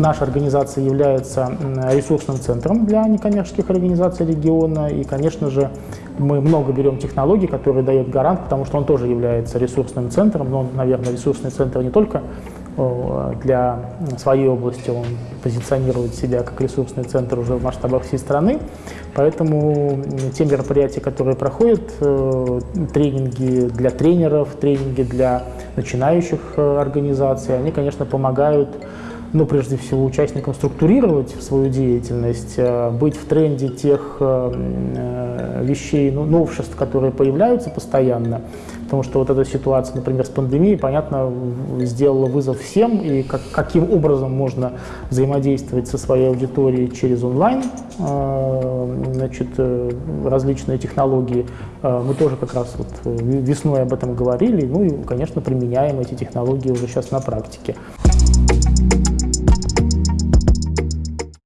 наша организация является ресурсным центром для некоммерческих организаций региона, и, конечно же, мы много берем технологий, которые дает гарант, потому что он тоже является ресурсным центром, но наверное, ресурсный центр не только для своей области, он позиционирует себя как ресурсный центр уже в масштабах всей страны, поэтому те мероприятия, которые проходят, э, тренинги для тренеров, тренинги для начинающих э, организаций, они, конечно, помогают ну, прежде всего, участникам структурировать свою деятельность, э, быть в тренде тех э, вещей, ну, новшеств, которые появляются постоянно, потому что вот эта ситуация, например, с пандемией, понятно, сделала вызов всем, и как, каким образом можно взаимодействовать со своей аудиторией через онлайн, э, значит, различные технологии. Мы тоже как раз вот весной об этом говорили, ну и, конечно, применяем эти технологии уже сейчас на практике.